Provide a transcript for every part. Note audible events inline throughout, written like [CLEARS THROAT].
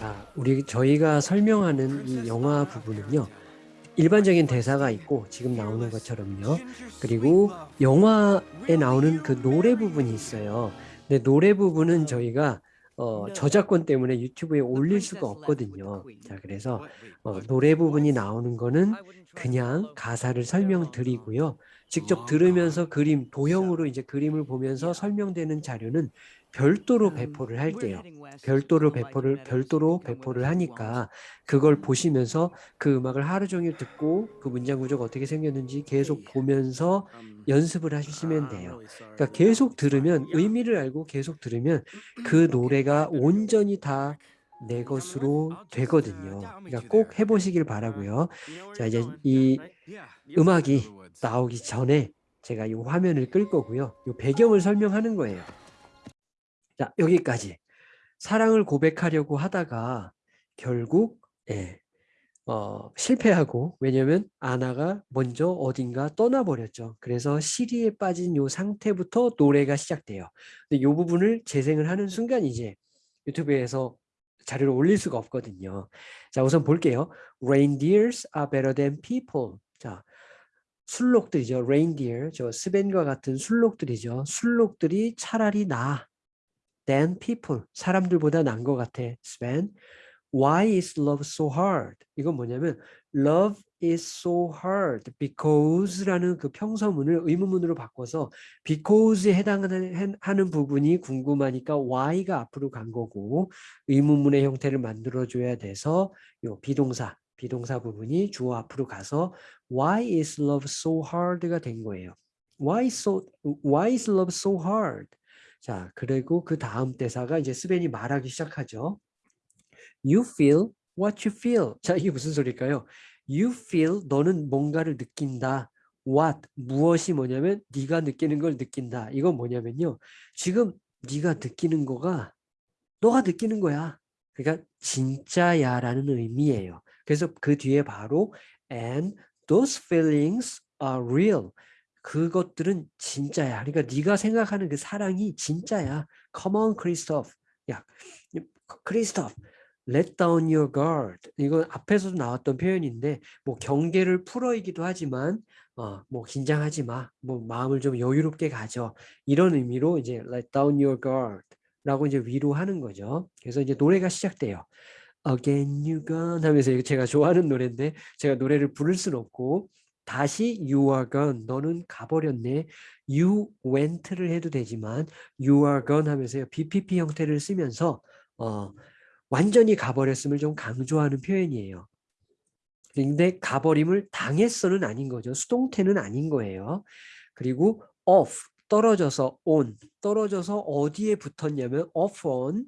아, 우리 저희가 설명하는 이 영화 부분은요. 일반적인 대사가 있고 지금 나오는 것처럼요. 그리고 영화에 나오는 그 노래 부분이 있어요. 근데 노래 부분은 저희가 어, 저작권 때문에 유튜브에 올릴 수가 없거든요. 자, 그래서 어, 노래 부분이 나오는 거는 그냥 가사를 설명드리고요. 직접 들으면서 그림, 도형으로 이제 그림을 보면서 설명되는 자료는 별도로 배포를 할게요. 별도로 배포를 별도로 배포를 하니까 그걸 보시면서 그 음악을 하루 종일 듣고 그 문장 구조가 어떻게 생겼는지 계속 보면서 연습을 하시면 돼요. 그러니까 계속 들으면 의미를 알고 계속 들으면 그 [CLEARS THROAT] 노래가 온전히 다 내 것으로 되거든요. 그러니까 꼭 해보시길 바라고요. 자 이제 이 음악이 나오기 전에 제가 이 화면을 끌 거고요. 이 배경을 설명하는 거예요. 자, 여기까지. 사랑을 고백하려고 하다가 결국 예, 어, 실패하고 왜냐면 아나가 먼저 어딘가 떠나버렸죠. 그래서 시리에 빠진 요 상태부터 노래가 시작돼요. 근데 요 부분을 재생을 하는 순간 이제 유튜브에서 자료를 올릴 수가 없거든요. 자, 우선 볼게요. Reindeers are better than people. 자, 술록들이죠. Reindeer, 저 스벤과 같은 술록들이죠. 술록들이 차라리 나 than people. 사람들보다 난 것 같아. Sven. Why is love so hard? 이건 뭐냐면 love is so hard because라는 그 평서문을 의문문으로 바꿔서 because에 해당하는 하는 부분이 궁금하니까 why가 앞으로 간 거고 의문문의 형태를 만들어 줘야 돼서 요 비동사 비동사 부분이 주어 앞으로 가서 why is love so hard가 된 거예요. Why so why is love so hard? 자, 그리고 그 다음 대사가 이제 스벤이 말하기 시작하죠. You feel what you feel. 자, 이게 무슨 소리일까요? You feel 너는 뭔가를 느낀다. What 무엇이 뭐냐면 네가 느끼는 걸 느낀다. 이건 뭐냐면요. 지금 네가 느끼는 거가 너가 느끼는 거야. 그러니까 진짜야라는 의미예요. 그래서 그 뒤에 바로 and those feelings are real. 그것들은 진짜야. 그러니까 네가 생각하는 그 사랑이 진짜야. Come on, Christoph. 야, Christoph. Let down your guard. 이건 앞에서도 나왔던 표현인데 뭐 경계를 풀어이기도 하지만 어, 뭐 긴장하지 마. 뭐 마음을 좀 여유롭게 가져. 이런 의미로 이제 let down your guard 라고 이제 위로하는 거죠. 그래서 이제 노래가 시작돼요. Again you gone 하면서 제가 좋아하는 노래인데 제가 노래를 부를 수는 없고 다시 you are gone 너는 가버렸네 you went를 해도 되지만 you are gone 하면서 BPP 형태를 쓰면서 어, 완전히 가버렸음을 좀 강조하는 표현이에요. 근데 가버림을 당했어는 아닌 거죠. 수동태는 아닌 거예요. 그리고 off 떨어져서 on 떨어져서 어디에 붙었냐면 off on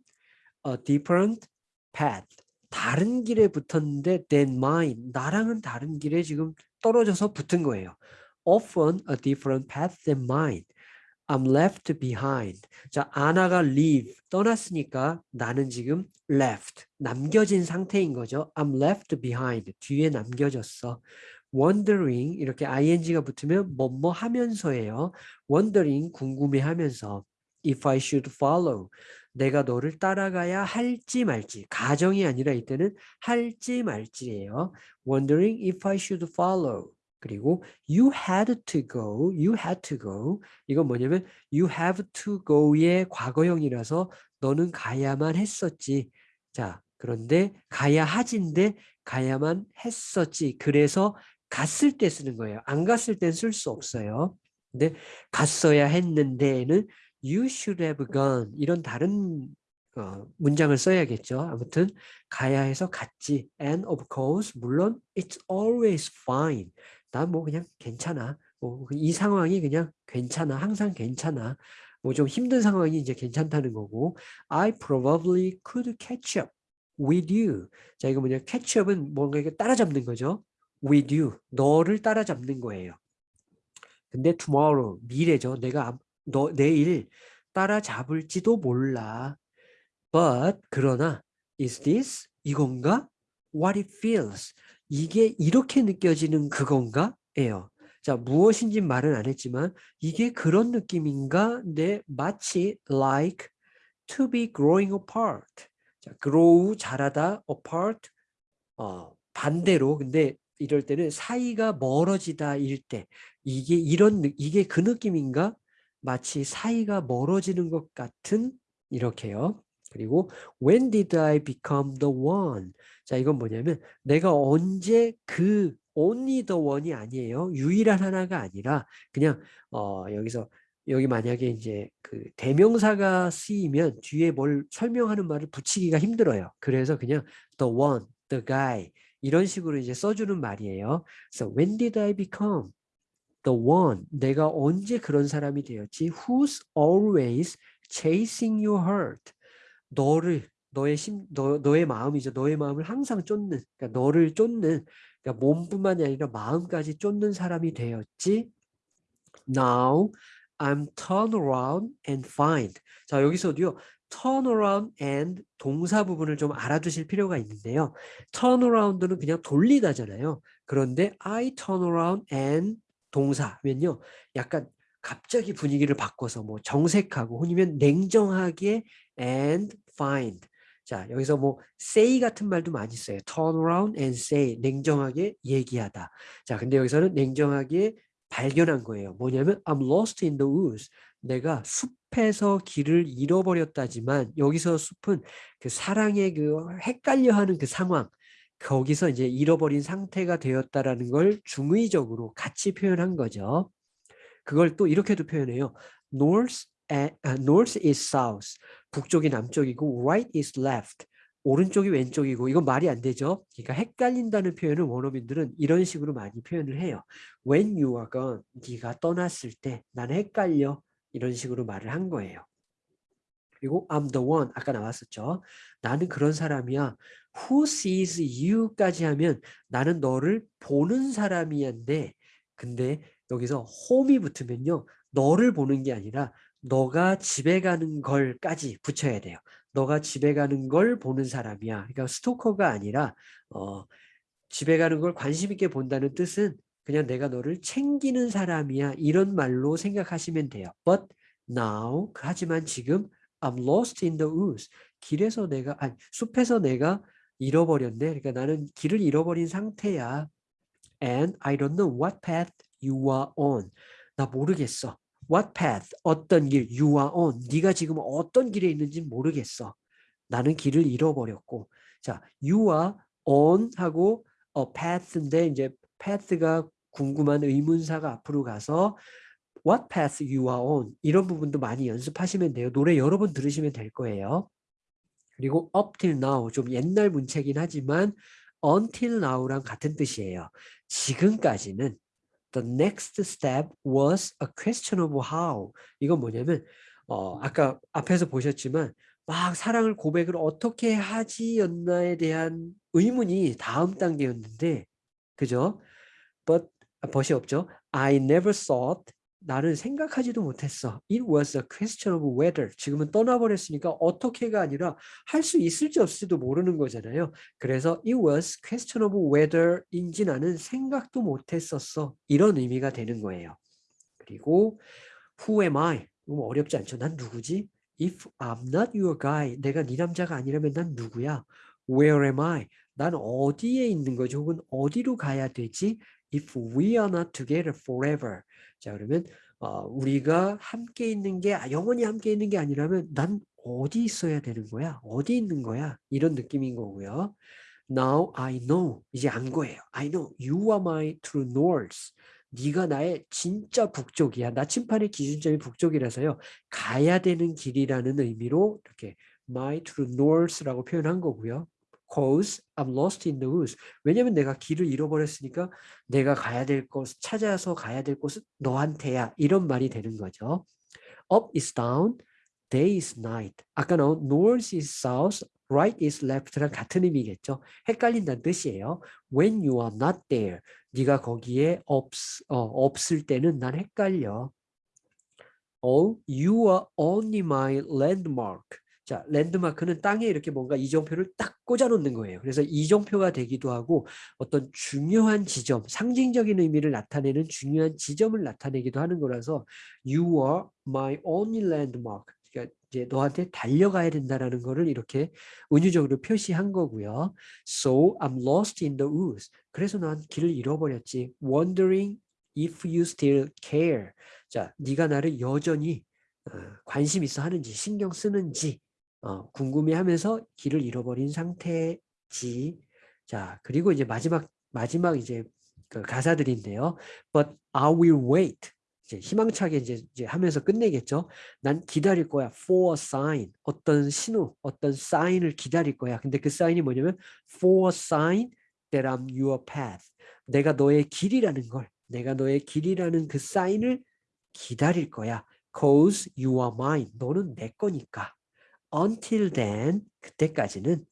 a different path 다른 길에 붙었는데 than mine 나랑은 다른 길에 지금 떨어져서 붙은 거예요. Often a different path than mine. I'm left behind. 자, 아나가 leave, 떠났으니까 나는 지금 left, 남겨진 상태인 거죠. I'm left behind, 뒤에 남겨졌어. wondering, 이렇게 ing가 붙으면 뭐뭐 하면서예요. wondering, 궁금해하면서. if I should follow. 내가 너를 따라가야 할지 말지 가정이 아니라 이때는 할지 말지예요. Wondering if I should follow. 그리고 you had to go, you had to go. 이건 뭐냐면 you have to go의 과거형이라서 너는 가야만 했었지. 자, 그런데 가야 하진데 가야만 했었지. 그래서 갔을 때 쓰는 거예요. 안 갔을 땐 쓸 수 없어요. 근데 갔어야 했는데는 you should have gone 이런 다른 어, 문장을 써야겠죠. 아무튼 가야 해서 갔지. And of course 물론 it's always fine. 난뭐 그냥 괜찮아. 뭐 이 상황이 그냥 괜찮아. 항상 괜찮아. 뭐 좀 힘든 상황이 이제 괜찮다는 거고 I probably could catch up with you. 자 이거 뭐냐 catch up은 뭔가 이게 따라잡는 거죠. with you. 너를 따라잡는 거예요. 근데 tomorrow 미래죠. 내가 너 내일 따라잡을지도 몰라. But 그러나 is this 이건가? What it feels 이게 이렇게 느껴지는 그건가? 예요. 자 무엇인지 말은 안 했지만 이게 그런 느낌인가? 네 마치 like to be growing apart 자, grow 자라다 apart 어, 반대로 근데 이럴 때는 사이가 멀어지다 일 때 이게 이런 이게 그 느낌인가? 마치 사이가 멀어지는 것 같은 이렇게요. 그리고 when did I become the one? 자, 이건 뭐냐면 내가 언제 그 only the one이 아니에요. 유일한 하나가 아니라 그냥 어 여기서 여기 만약에 이제 그 대명사가 쓰이면 뒤에 뭘 설명하는 말을 붙이기가 힘들어요. 그래서 그냥 the one, the guy 이런 식으로 이제 써주는 말이에요. 그래서 when did I become the one? 내가 언제 그런 사람이 되었지? Who's always chasing your heart? 너를 너의 심, 너, 너의 마음이죠. 너의 마음을 항상 쫓는, 그러니까 너를 쫓는, 그러니까 몸뿐만이 아니라 마음까지 쫓는 사람이 되었지. Now I'm turn around and find. 자 여기서도요. turn around and 동사 부분을 좀 알아두실 필요가 있는데요. turn around는 그냥 돌리다잖아요. 그런데 I turn around and 동사면요. 약간 갑자기 분위기를 바꿔서 뭐 정색하고 아니면 냉정하게 and find. 자 여기서 뭐 say 같은 말도 많이 써요. turn around and say 냉정하게 얘기하다. 자 근데 여기서는 냉정하게 발견한 거예요. 뭐냐면 I'm lost in the woods. 내가 숲에서 길을 잃어버렸다지만 여기서 숲은 그 사랑의 그 헷갈려하는 그 상황 거기서 이제 잃어버린 상태가 되었다라는 걸 중의적으로 같이 표현한 거죠. 그걸 또 이렇게도 표현해요. North, uh, north is south. 북쪽이 남쪽이고 right is left. 오른쪽이 왼쪽이고 이건 말이 안 되죠. 그러니까 헷갈린다는 표현을 원어민들은 이런 식으로 많이 표현을 해요. When you are gone, 네가 떠났을 때 나는 헷갈려 이런 식으로 말을 한 거예요. 그리고 I'm the one 아까 나왔었죠. 나는 그런 사람이야. Who sees you까지 하면 나는 너를 보는 사람이야인데 근데 여기서 home이 붙으면요. 너를 보는 게 아니라 너가 집에 가는 걸까지 붙여야 돼요. 너가 집에 가는 걸 보는 사람이야. 그러니까 스토커가 아니라 어, 집에 가는 걸 관심 있게 본다는 뜻은 그냥 내가 너를 챙기는 사람이야. 이런 말로 생각하시면 돼요. But now 하지만 지금 I'm lost in the woods. 길에서 내가 아니 숲에서 내가 잃어버렸네. 그러니까 나는 길을 잃어버린 상태야. And I don't know what path you are on. 나 모르겠어. What path? 어떤 길? You are on. 네가 지금 어떤 길에 있는지 모르겠어. 나는 길을 잃어버렸고. 자, you are on 하고 a path인데 이제 path가 궁금한 의문사가 앞으로 가서 what path you are on 이런 부분도 많이 연습하시면 돼요. 노래 여러 번 들으시면 될 거예요. 그리고 up till now 좀 옛날 문체긴 하지만 until now랑 같은 뜻이에요. 지금까지는 the next step was a question of how. 이건 뭐냐면 어, 아까 앞에서 보셨지만 막 사랑을 고백을 어떻게 하지였나에 대한 의문이 다음 단계였는데 그죠? But 벗이 없죠. I never thought 나는 생각하지도 못했어. It was a question of whether. 지금은 떠나버렸으니까 어떻게가 아니라 할 수 있을지 없을지도 모르는 거잖아요. 그래서 it was question of whether인지 나는 생각도 못했었어. 이런 의미가 되는 거예요. 그리고 who am I? 너무 어렵지 않죠. 난 누구지? If I'm not your guy. 내가 네 남자가 아니라면 난 누구야? Where am I? 난 어디에 있는 거지? 혹은 어디로 가야 되지? If we are not together forever. 자 그러면 어, 우리가 함께 있는 게 영원히 함께 있는 게 아니라면 난 어디 있어야 되는 거야? 어디 있는 거야? 이런 느낌인 거고요. Now I know. 이제 안 거예요. I know. You are my true north. 네가 나의 진짜 북쪽이야. 나침판의 기준점이 북쪽이라서요. 가야 되는 길이라는 의미로 이렇게 my true north라고 표현한 거고요. Cause I'm lost in the woods. 왜냐면 내가 길을 잃어버렸으니까 내가 가야 될 곳, 찾아서 가야 될 곳은 너한테야. 이런 말이 되는 거죠. Up is down, day is night. 아까 나온 north is south, right is left랑 같은 의미겠죠. 헷갈린다는 뜻이에요. When you are not there. 네가 거기에 없, 어, 없을 때는 난 헷갈려. Oh, you are only my landmark. 자, 랜드마크는 땅에 이렇게 뭔가 이정표를 딱 꽂아놓는 거예요. 그래서 이정표가 되기도 하고 어떤 중요한 지점, 상징적인 의미를 나타내는 중요한 지점을 나타내기도 하는 거라서 You are my only landmark. 그러니까 이제 너한테 달려가야 된다라는 거를 이렇게 은유적으로 표시한 거고요. So I'm lost in the woods. 그래서 난 길을 잃어버렸지. Wondering if you still care. 자, 네가 나를 여전히 어, 관심 있어 하는지 신경 쓰는지 어, 궁금해하면서 길을 잃어버린 상태지. 자, 그리고 이제 마지막 마지막 이제 그 가사들인데요. But I will wait. 이제 희망차게 이제, 이제 하면서 끝내겠죠. 난 기다릴 거야. For a sign. 어떤 신호, 어떤 사인을 기다릴 거야. 근데 그 사인이 뭐냐면 for a sign that I'm your path. 내가 너의 길이라는 걸, 내가 너의 길이라는 그 사인을 기다릴 거야. Cause you are mine. 너는 내 거니까. Until then, 그때까지는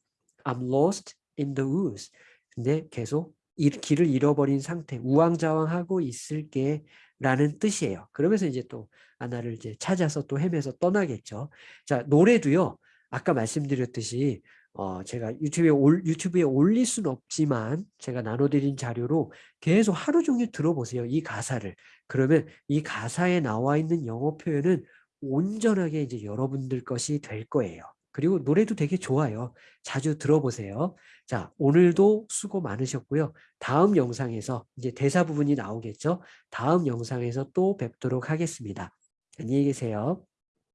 I'm lost in the woods. 근데 계속 이 길을 잃어버린 상태, 우왕좌왕하고 있을게 라는 뜻이에요. 그러면서 이제 또 아나를 이제 찾아서 또 헤매서 떠나겠죠. 자, 노래도요. 아까 말씀드렸듯이 어, 제가 유튜브에 올, 유튜브에 올릴 수는 없지만 제가 나눠드린 자료로 계속 하루 종일 들어보세요. 이 가사를. 그러면 이 가사에 나와 있는 영어 표현은 온전하게 이제 여러분들 것이 될 거예요. 그리고 노래도 되게 좋아요. 자주 들어보세요. 자, 오늘도 수고 많으셨고요. 다음 영상에서 이제 대사 부분이 나오겠죠. 다음 영상에서 또 뵙도록 하겠습니다. 안녕히 계세요.